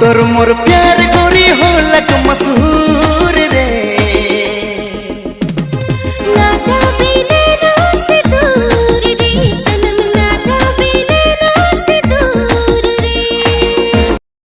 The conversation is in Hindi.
तोर मोर प्यार गोरी हो लक म